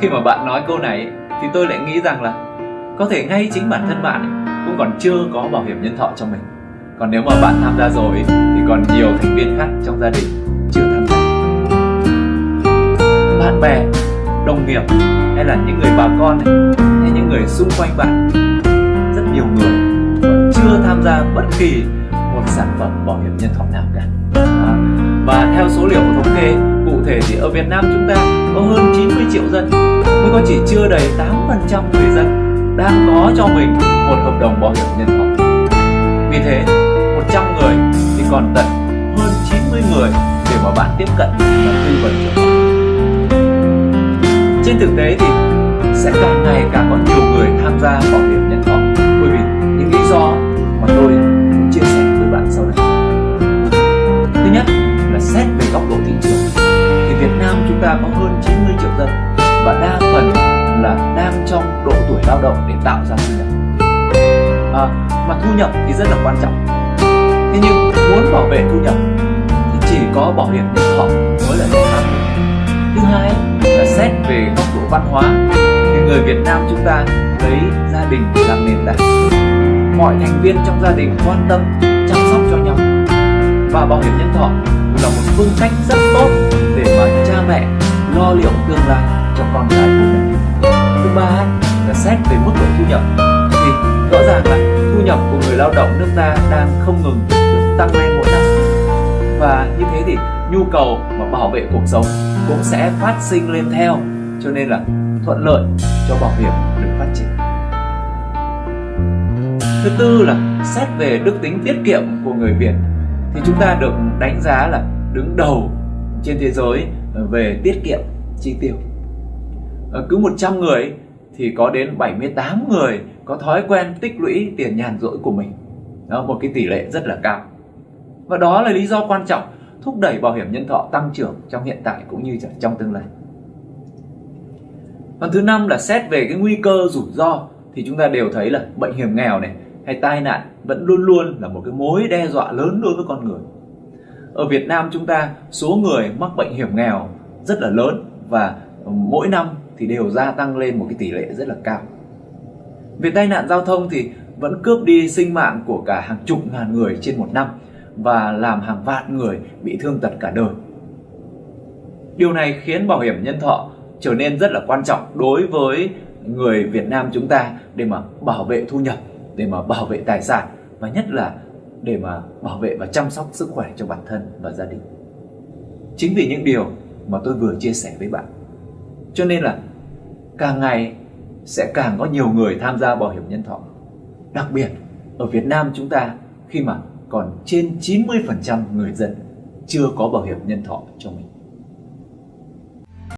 khi mà bạn nói câu này thì tôi lại nghĩ rằng là có thể ngay chính bản thân bạn cũng còn chưa có bảo hiểm nhân thọ cho mình. Còn nếu mà bạn tham gia rồi thì còn nhiều thành viên khác trong gia đình chưa tham gia. Bạn bè đồng nghiệp hay là những người bà con hay những người xung quanh bạn rất nhiều người vẫn chưa tham gia bất kỳ một sản phẩm bảo hiểm nhân thọ nào cả. À, và theo số liệu thống kê cụ thể thì ở Việt Nam chúng ta có hơn 90 triệu dân mới có chỉ chưa đầy 8% người dân đang có cho mình một hợp đồng bảo hiểm nhân thọ. Vì thế 100 người thì còn tận hơn 90 người để mà bạn tiếp cận và tư vấn cho họ. Trên thực tế thì sẽ càng ngày càng có nhiều người tham gia bảo hiểm nhân thọ. Bởi vì những lý do mà tôi muốn chia sẻ với bạn sau đây. Thứ nhất là xét về góc độ thị trường. Thì Việt Nam chúng ta có hơn 90 triệu dân và đa lao động để tạo ra thu nhập. À, mà thu nhập thì rất là quan trọng. Thế nhưng muốn bảo vệ thu nhập thì chỉ có bảo hiểm nhân thọ mới là giải pháp thứ hai là xét về góc độ văn hóa thì người Việt Nam chúng ta lấy gia đình làm nền tảng. Mọi thành viên trong gia đình quan tâm chăm sóc cho nhau. Và bảo hiểm nhân thọ là một phương cách rất tốt để mà cha mẹ lo liệu tương lai cho con cái của mình. Thứ ba xét về mức độ thu nhập. Thì rõ ràng là thu nhập của người lao động nước ta đang không ngừng tăng lên mỗi năm. Và như thế thì nhu cầu mà bảo vệ cuộc sống cũng sẽ phát sinh lên theo, cho nên là thuận lợi cho bảo hiểm được phát triển. Thứ tư là xét về đức tính tiết kiệm của người Việt, thì chúng ta được đánh giá là đứng đầu trên thế giới về tiết kiệm, chi tiêu. Ờ, cứ 100 người thì có đến 78 người có thói quen tích lũy tiền nhàn rỗi của mình. Đó, một cái tỷ lệ rất là cao. Và đó là lý do quan trọng thúc đẩy bảo hiểm nhân thọ tăng trưởng trong hiện tại cũng như trong tương lai. Phần thứ năm là xét về cái nguy cơ rủi ro thì chúng ta đều thấy là bệnh hiểm nghèo này hay tai nạn vẫn luôn luôn là một cái mối đe dọa lớn đối với con người. Ở Việt Nam chúng ta số người mắc bệnh hiểm nghèo rất là lớn và mỗi năm thì đều gia tăng lên một cái tỷ lệ rất là cao về tai nạn giao thông thì vẫn cướp đi sinh mạng của cả hàng chục ngàn người trên một năm và làm hàng vạn người bị thương tật cả đời. Điều này khiến bảo hiểm nhân thọ trở nên rất là quan trọng đối với người Việt Nam chúng ta để mà bảo vệ thu nhập, để mà bảo vệ tài sản và nhất là để mà bảo vệ và chăm sóc sức khỏe cho bản thân và gia đình. Chính vì những điều mà tôi vừa chia sẻ với bạn. Cho nên là càng ngày sẽ càng có nhiều người tham gia bảo hiểm nhân thọ. Đặc biệt, ở Việt Nam chúng ta, khi mà còn trên 90% người dân chưa có bảo hiểm nhân thọ cho mình.